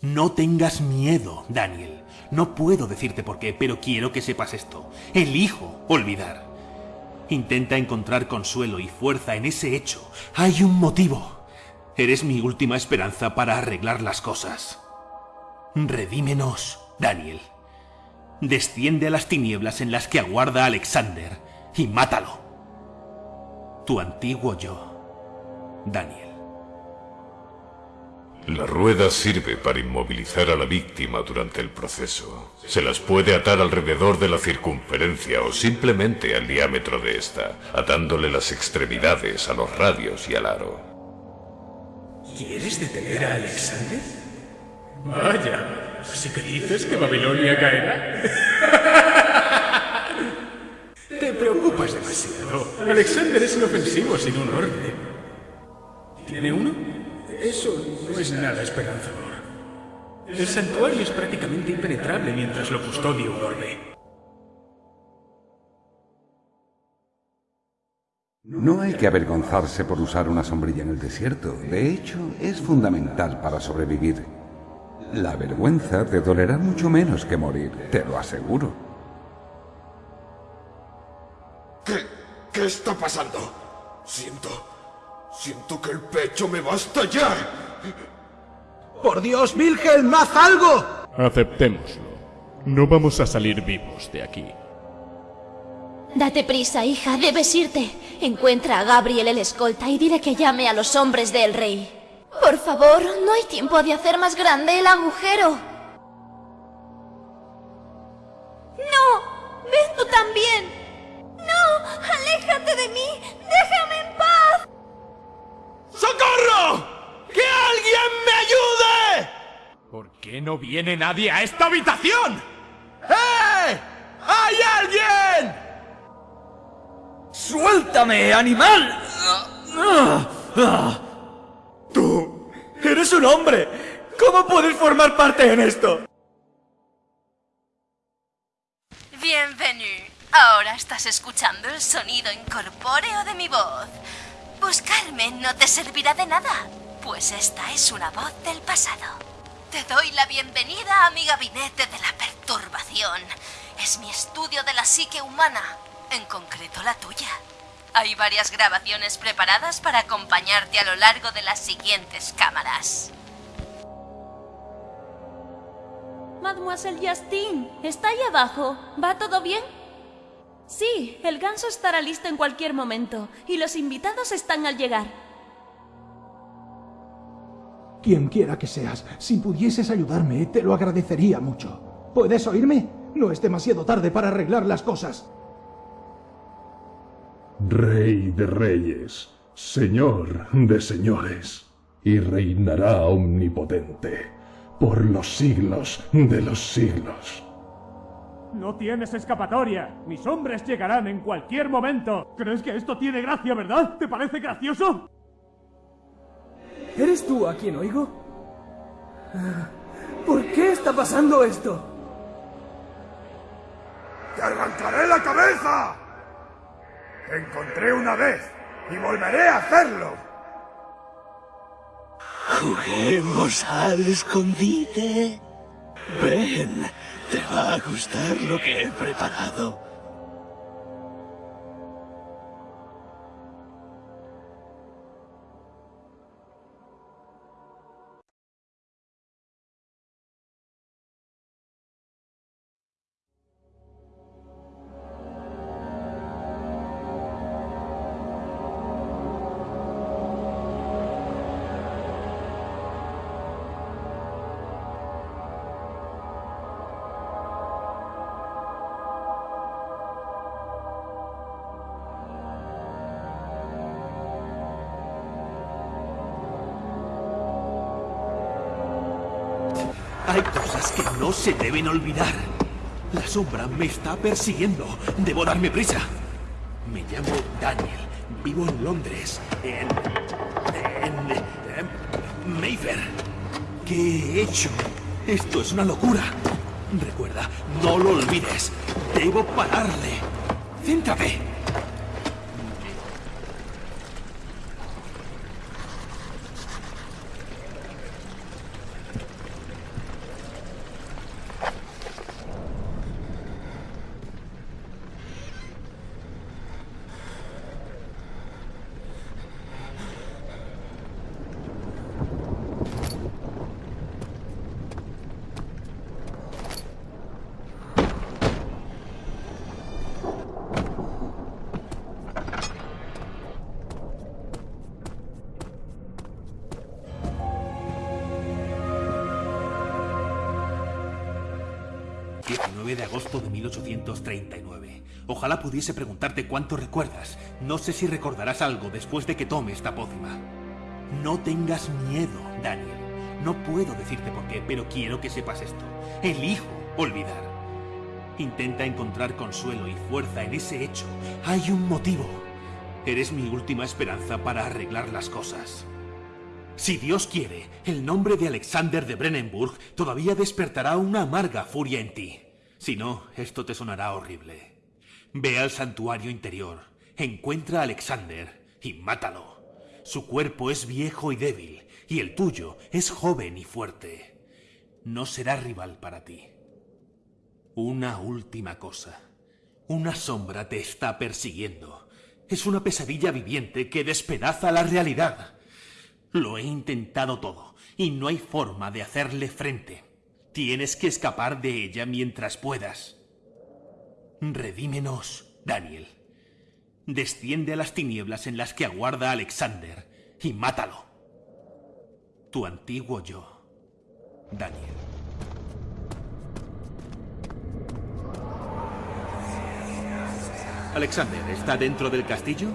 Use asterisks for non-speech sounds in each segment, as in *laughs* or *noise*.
No tengas miedo, Daniel. No puedo decirte por qué, pero quiero que sepas esto. Elijo olvidar. Intenta encontrar consuelo y fuerza en ese hecho. Hay un motivo. Eres mi última esperanza para arreglar las cosas. Redímenos, Daniel. Desciende a las tinieblas en las que aguarda Alexander y mátalo. Tu antiguo yo, Daniel. La rueda sirve para inmovilizar a la víctima durante el proceso. Se las puede atar alrededor de la circunferencia o simplemente al diámetro de esta, atándole las extremidades a los radios y al aro. ¿Quieres detener a Alexander? Vaya, ¿así que dices que Babilonia caerá? Te preocupas demasiado. Alexander es inofensivo sin un orden. ¿Tiene uno? Eso no es nada esperanzador. El santuario es prácticamente impenetrable mientras lo custodia un orbe. No hay que avergonzarse por usar una sombrilla en el desierto. De hecho, es fundamental para sobrevivir. La vergüenza te dolerá mucho menos que morir, te lo aseguro. ¿Qué, qué está pasando? Siento... Siento que el pecho me va a estallar. ¡Por Dios, Wilhelm, haz algo! Aceptémoslo. No vamos a salir vivos de aquí. Date prisa, hija, debes irte. Encuentra a Gabriel el escolta y dile que llame a los hombres del rey. Por favor, no hay tiempo de hacer más grande el agujero. ¡No! ¡Ven tú también! Qué no viene nadie a esta habitación? ¡Eh! ¡Hay alguien! ¡Suéltame, animal! Tú eres un hombre. ¿Cómo puedes formar parte en esto? Bienvenido. Ahora estás escuchando el sonido incorpóreo de mi voz. Buscarme no te servirá de nada, pues esta es una voz del pasado. Te doy la bienvenida a mi gabinete de la perturbación. Es mi estudio de la psique humana, en concreto la tuya. Hay varias grabaciones preparadas para acompañarte a lo largo de las siguientes cámaras. Mademoiselle Justine, está ahí abajo. ¿Va todo bien? Sí, el ganso estará listo en cualquier momento y los invitados están al llegar. Quien quiera que seas, si pudieses ayudarme, te lo agradecería mucho. ¿Puedes oírme? No es demasiado tarde para arreglar las cosas. Rey de reyes, señor de señores, y reinará omnipotente por los siglos de los siglos. No tienes escapatoria. Mis hombres llegarán en cualquier momento. ¿Crees que esto tiene gracia, verdad? ¿Te parece gracioso? ¿Eres tú a quien oigo? ¿Por qué está pasando esto? ¡Te arrancaré la cabeza! Te encontré una vez y volveré a hacerlo. Juguemos al escondite. Ven, te va a gustar lo que he preparado. Hay cosas que no se deben olvidar. La sombra me está persiguiendo. Debo darme prisa. Me llamo Daniel. Vivo en Londres. En... En... en Mayfair. ¿Qué he hecho? Esto es una locura. Recuerda, no lo olvides. Debo pararle. Céntrate. 9 de agosto de 1839. Ojalá pudiese preguntarte cuánto recuerdas. No sé si recordarás algo después de que tome esta pócima. No tengas miedo, Daniel. No puedo decirte por qué, pero quiero que sepas esto. Elijo olvidar. Intenta encontrar consuelo y fuerza en ese hecho. Hay un motivo. Eres mi última esperanza para arreglar las cosas. Si Dios quiere, el nombre de Alexander de Brennenburg todavía despertará una amarga furia en ti. Si no, esto te sonará horrible. Ve al santuario interior, encuentra a Alexander y mátalo. Su cuerpo es viejo y débil, y el tuyo es joven y fuerte. No será rival para ti. Una última cosa. Una sombra te está persiguiendo. Es una pesadilla viviente que despedaza la realidad. Lo he intentado todo, y no hay forma de hacerle frente. Tienes que escapar de ella mientras puedas. Redímenos, Daniel. Desciende a las tinieblas en las que aguarda Alexander y mátalo. Tu antiguo yo, Daniel. Alexander, ¿está dentro del castillo?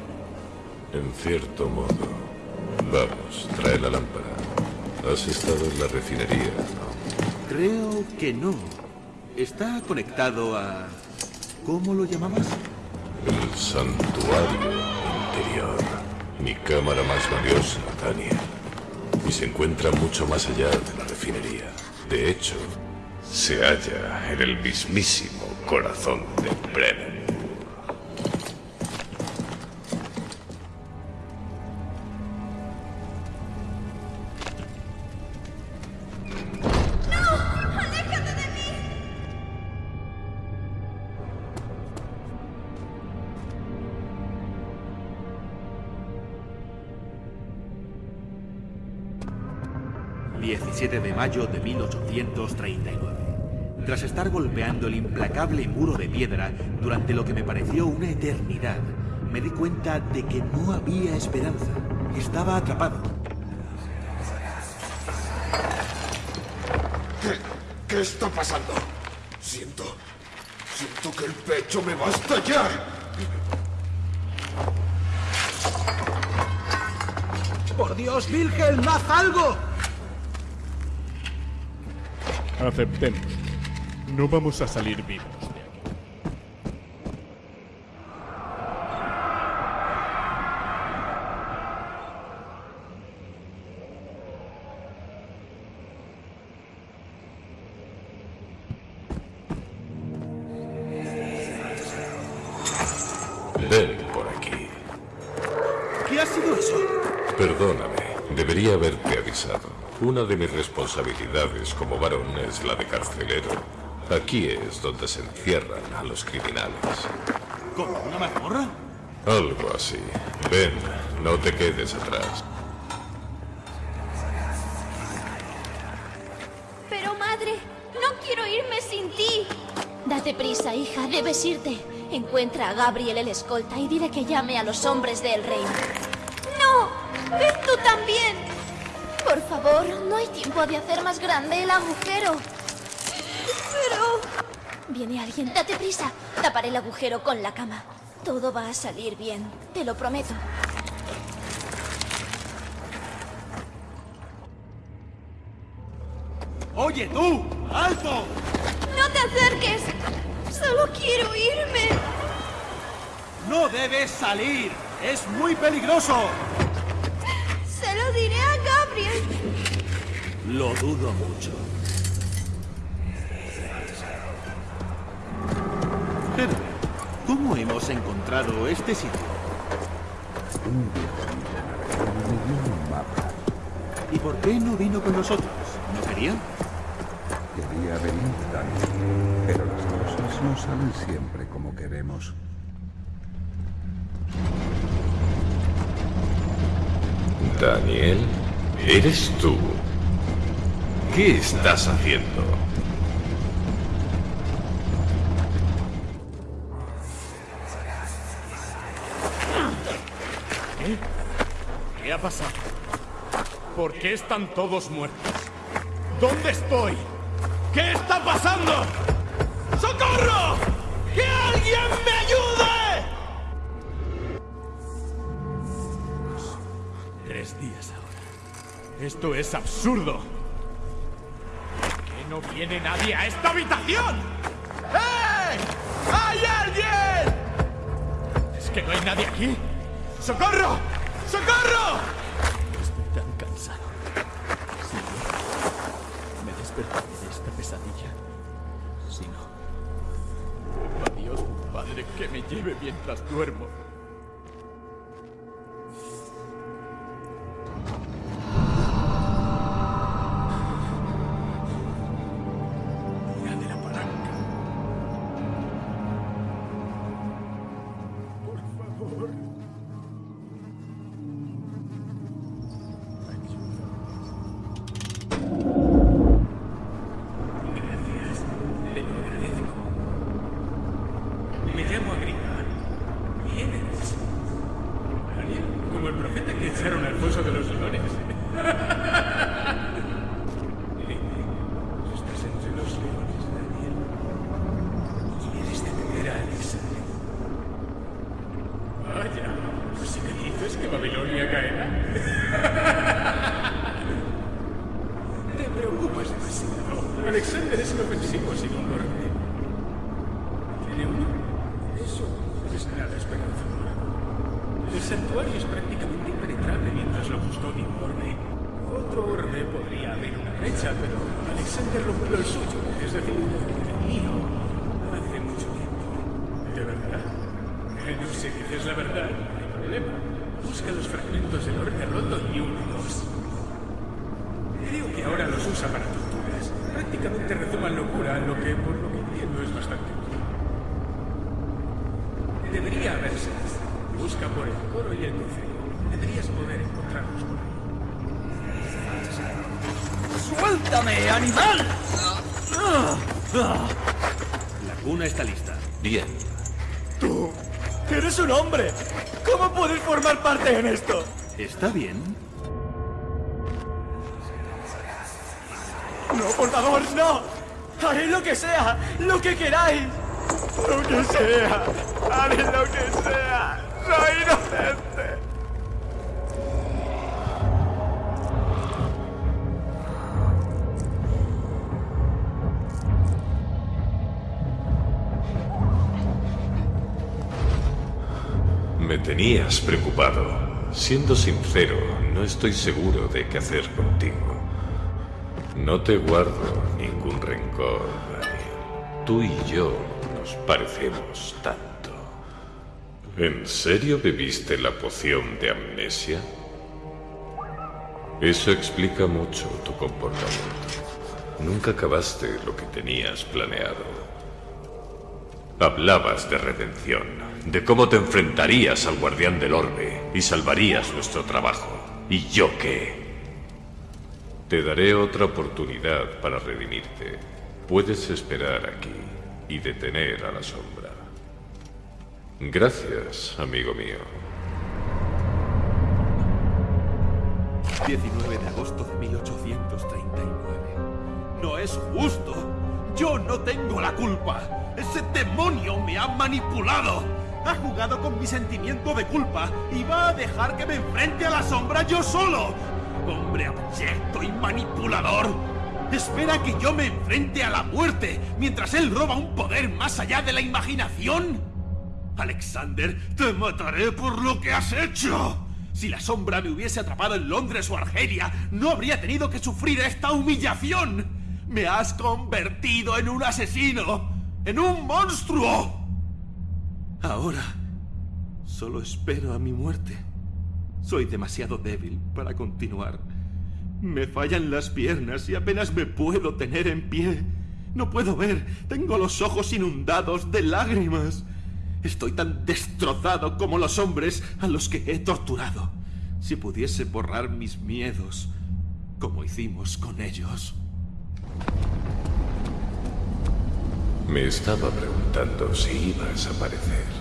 En cierto modo. Vamos, trae la lámpara. Has estado en la refinería, ¿no? Creo que no. Está conectado a... ¿Cómo lo llamabas? El santuario interior. Mi cámara más valiosa, Daniel. Y se encuentra mucho más allá de la refinería. De hecho, se halla en el mismísimo corazón de Brennan. de mayo de 1839. Tras estar golpeando el implacable muro de piedra durante lo que me pareció una eternidad, me di cuenta de que no había esperanza. Estaba atrapado. ¿Qué, qué está pasando? Siento... Siento que el pecho me va a estallar. ¡Por Dios, Wilhelm, haz algo! Aceptemos. No vamos a salir vivos Una de mis responsabilidades como varón es la de carcelero. Aquí es donde se encierran a los criminales. ¿Como una mazmorra? Algo así. Ven, no te quedes atrás. Pero madre, no quiero irme sin ti. Date prisa, hija, debes irte. Encuentra a Gabriel el escolta y dile que llame a los hombres del rey. ¡No! ¡Ven tú también! Por favor, no hay tiempo de hacer más grande el agujero. Pero... Viene alguien, date prisa. Taparé el agujero con la cama. Todo va a salir bien, te lo prometo. ¡Oye, tú! ¡Alto! ¡No te acerques! ¡Solo quiero irme! ¡No debes salir! ¡Es muy peligroso! Se lo diré a Gabriel. Lo dudo mucho. Herbert, ¿cómo hemos encontrado este sitio? Un viejo amigo me dio un mapa. ¿Y por qué no vino con nosotros? ¿No quería? Quería venir, Daniel, pero las cosas no salen siempre como queremos. Daniel, ¿eres tú? ¿Qué estás haciendo? ¿Qué? ¿Qué ha pasado? ¿Por qué están todos muertos? ¿Dónde estoy? ¿Qué está pasando? ¡Socorro! ¡Que alguien me ayude! Tres días ahora. Esto es absurdo. ¿Por qué no viene nadie a esta habitación? ¡Eh! ¡Hay alguien! ¿Es que no hay nadie aquí? ¡Socorro! ¡Socorro! Estoy tan cansado. No, me despertaré de esta pesadilla. Si no... Adiós, Padre, que me lleve mientras duermo. Busca los fragmentos del orbe roto y únidos. Creo que ahora los usa para torturas. Prácticamente rezuman locura, lo que por lo que entiendo es bastante útil. Debería haberse. Busca por el coro y el crucero. Deberías poder encontrarlos por ahí. ¡Suéltame, animal! La cuna está lista. Bien. ¡Tú! ¡Eres un hombre! ¿Cómo puedes formar parte en esto? ¿Está bien? ¡No, por favor, no! ¡Haré lo que sea! ¡Lo que queráis! ¡Lo que sea! ¡Haré lo que sea! ¡Soy inocente! Tenías preocupado. Siendo sincero, no estoy seguro de qué hacer contigo. No te guardo ningún rencor, Daniel. Tú y yo nos parecemos tanto. ¿En serio bebiste la poción de amnesia? Eso explica mucho tu comportamiento. Nunca acabaste lo que tenías planeado. Hablabas de redención, de cómo te enfrentarías al guardián del orbe y salvarías nuestro trabajo. ¿Y yo qué? Te daré otra oportunidad para redimirte. Puedes esperar aquí y detener a la sombra. Gracias, amigo mío. 19 de agosto de 1839. No es justo. Yo no tengo la culpa. Ese demonio me ha manipulado. Ha jugado con mi sentimiento de culpa y va a dejar que me enfrente a la sombra yo solo. Hombre abyecto y manipulador. Espera que yo me enfrente a la muerte mientras él roba un poder más allá de la imaginación. Alexander, te mataré por lo que has hecho. Si la sombra me hubiese atrapado en Londres o Argelia, no habría tenido que sufrir esta humillación. Me has convertido en un asesino, en un monstruo. Ahora, solo espero a mi muerte. Soy demasiado débil para continuar. Me fallan las piernas y apenas me puedo tener en pie. No puedo ver, tengo los ojos inundados de lágrimas. Estoy tan destrozado como los hombres a los que he torturado. Si pudiese borrar mis miedos, como hicimos con ellos. Me estaba preguntando si ibas a aparecer.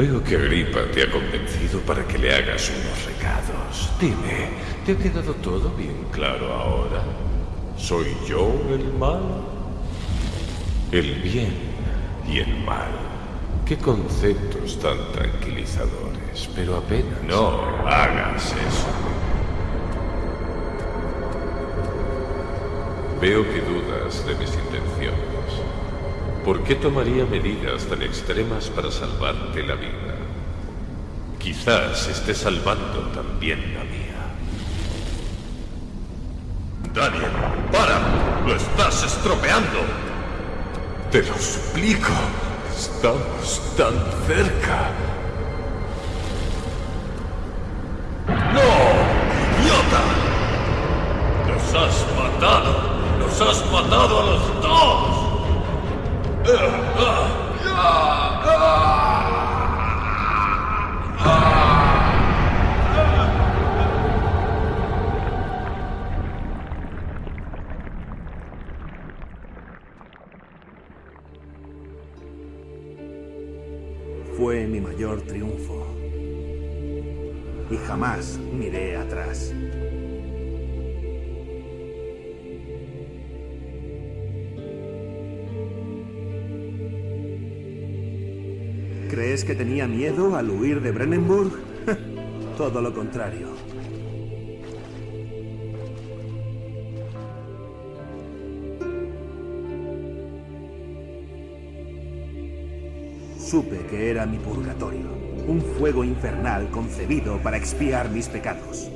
Veo que Agripa te ha convencido para que le hagas unos recados. Dime, ¿te ha quedado todo bien claro ahora? ¿Soy yo el mal? El bien y el mal. Qué conceptos tan tranquilizadores, pero apenas... No hagas eso. Veo que dudas de mis intenciones. ¿Por qué tomaría medidas tan extremas para salvarte la vida? Quizás esté salvando también la mía. Daniel, para. Lo estás estropeando. Te lo suplico. Estamos tan cerca. ¡No! ¡Idiota! ¡Los has matado! ¡Los has matado a los dos! Fue mi mayor triunfo. Y jamás miré atrás. ¿Crees que tenía miedo al huir de Brennenburg? *laughs* Todo lo contrario. Supe que era mi purgatorio, un fuego infernal concebido para expiar mis pecados.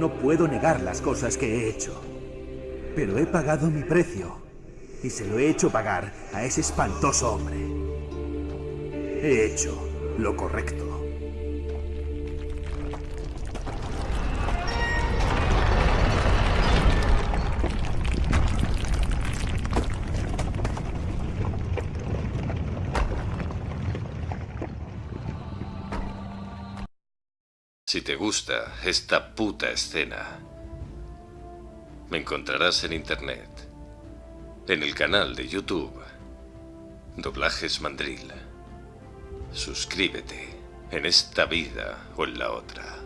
No puedo negar las cosas que he hecho, pero he pagado mi precio y se lo he hecho pagar a ese espantoso hombre. He hecho lo correcto. Si te gusta esta puta escena, me encontrarás en internet, en el canal de YouTube, Doblajes Mandril. Suscríbete en esta vida o en la otra.